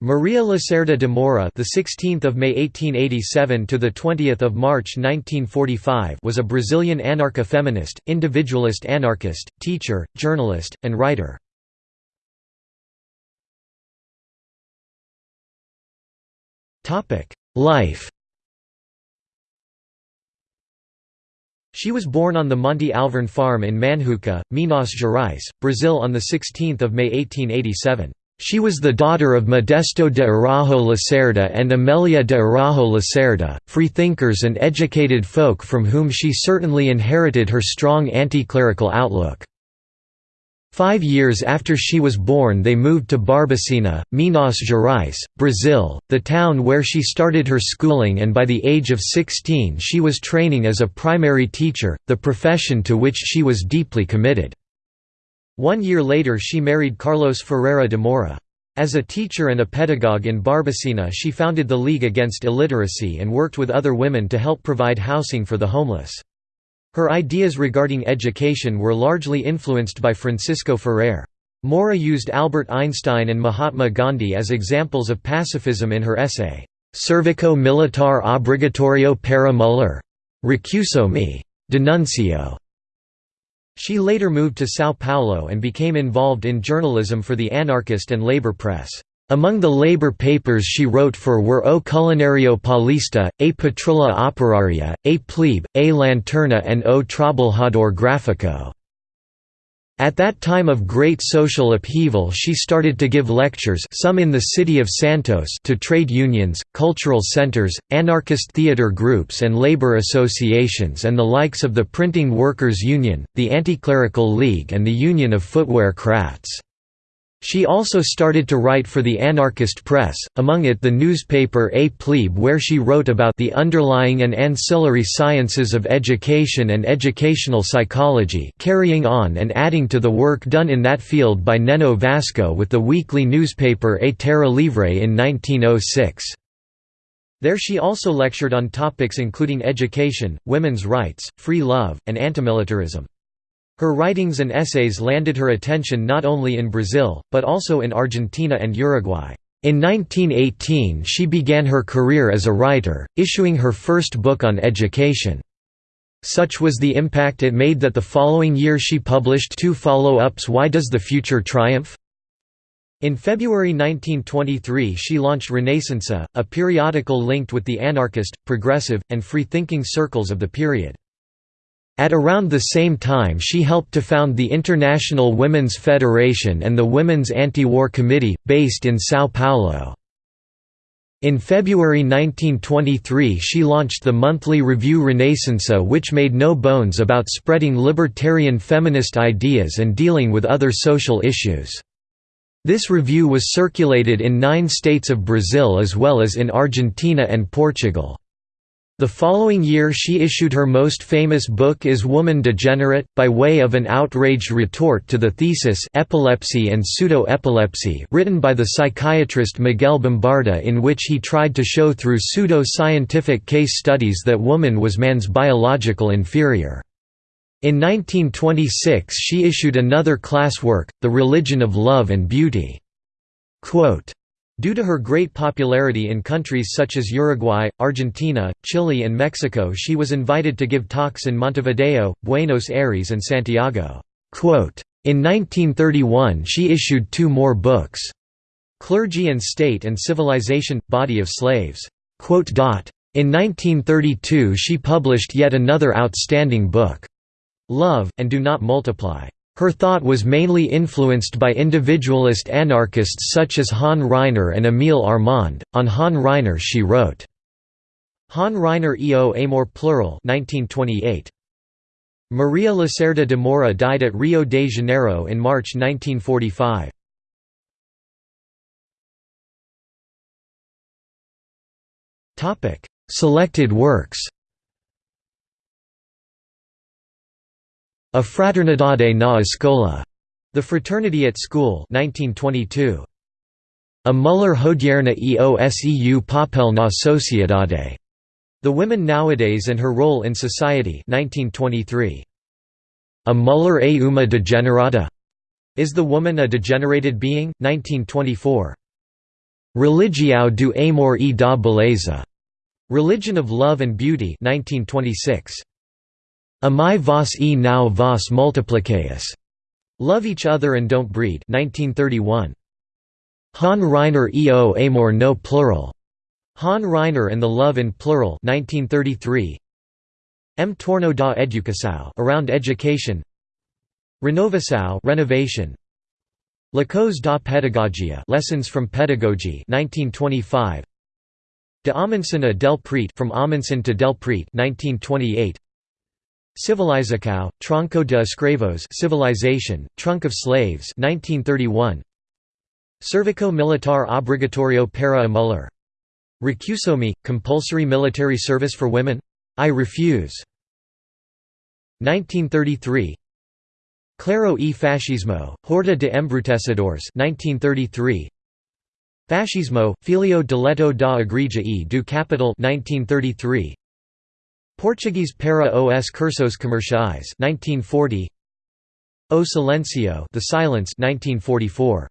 Maria Lacerda de Moura, the 16th of May 1887 to the 20th of March 1945, was a Brazilian anarcho-feminist, individualist anarchist, teacher, journalist, and writer. Topic: Life. She was born on the Monte Alverne farm in Manhuaçu, Minas Gerais, Brazil on the 16th of May 1887. She was the daughter of Modesto de Araujo Lacerda and Amelia de Araujo Lacerda, freethinkers and educated folk from whom she certainly inherited her strong anti-clerical outlook. Five years after she was born they moved to Barbacena, Minas Gerais, Brazil, the town where she started her schooling and by the age of 16 she was training as a primary teacher, the profession to which she was deeply committed. One year later she married Carlos Ferreira de Moura. As a teacher and a pedagogue in Barbacena she founded the League Against Illiteracy and worked with other women to help provide housing for the homeless. Her ideas regarding education were largely influenced by Francisco Ferrer. Moura used Albert Einstein and Mahatma Gandhi as examples of pacifism in her essay, Servico Militar Obligatorio para Mulher. Recuso me. Denuncio. She later moved to São Paulo and became involved in journalism for the anarchist and labor press. Among the labor papers she wrote for were O Culinario Paulista, A Patrulha Operaria, A Plebe, A Lanterna and O Trabalhador Gráfico. At that time of great social upheaval she started to give lectures some in the city of Santos to trade unions, cultural centers, anarchist theater groups and labor associations and the likes of the Printing Workers' Union, the Anti-Clerical League and the Union of Footwear Crafts. She also started to write for the anarchist press, among it the newspaper A Plebe where she wrote about the underlying and ancillary sciences of education and educational psychology carrying on and adding to the work done in that field by Neno Vasco with the weekly newspaper A Terra Livre in 1906. There she also lectured on topics including education, women's rights, free love, and antimilitarism. Her writings and essays landed her attention not only in Brazil, but also in Argentina and Uruguay. In 1918 she began her career as a writer, issuing her first book on education. Such was the impact it made that the following year she published two follow-ups Why Does the Future Triumph? In February 1923 she launched Renaissance, a periodical linked with the anarchist, progressive, and free-thinking circles of the period. At around the same time she helped to found the International Women's Federation and the Women's Anti-War Committee, based in São Paulo. In February 1923 she launched the monthly review Renaissance which made no bones about spreading libertarian feminist ideas and dealing with other social issues. This review was circulated in nine states of Brazil as well as in Argentina and Portugal. The following year she issued her most famous book Is Woman Degenerate? by way of an outraged retort to the thesis Epilepsy and Pseudo-Epilepsy written by the psychiatrist Miguel Bombarda in which he tried to show through pseudo-scientific case studies that woman was man's biological inferior. In 1926 she issued another class work, The Religion of Love and Beauty. Quote, Due to her great popularity in countries such as Uruguay, Argentina, Chile and Mexico she was invited to give talks in Montevideo, Buenos Aires and Santiago. In 1931 she issued two more books. Clergy and State and Civilization – Body of Slaves. In 1932 she published yet another outstanding book. Love, and Do Not Multiply. Her thought was mainly influenced by individualist anarchists such as Han Ryner and Emile Armand. On Han Ryner she wrote, Han Ryner eo amor plural 1928. Maria Lacerda de Moura died at Rio de Janeiro in March 1945. Selected works A Fraternidade na Escola, The Fraternity at School 1922. A Mulher Hodierna eoseu papel na sociedade. The Women Nowadays and Her Role in Society 1923. A Mulher e uma degenerada. Is the Woman a Degenerated Being? 1924. Religião do Amor e da Beleza, Religion of Love and Beauty 1926. Amai vos e não vos multipliqueis, Love Each Other and Don't Breed. 1931. Han Ryner e o Amor no Plural, Han Ryner and the Love in Plural. 1933. M. Torno da Educação Around Education. Renovação Renovation. Lacos da Pedagogia Lessons from Pedagogy. 1925 De Amundsen a Del Prete From Amundsen to Del Prete 1928 Civilização Tronco de Escravos Civilization Trunk of Slaves 1931 Serviço Militar Obrigatorio para a Mulher Recusomi compulsory military service for women. I refuse. 1933 Clero e Fascismo, Horda de Embrutecedores 1933 Fascismo, Filio diletto da Igreja e do Capital 1933 Portuguese para os cursos comerciais 1940 O Silencio The Silence 1944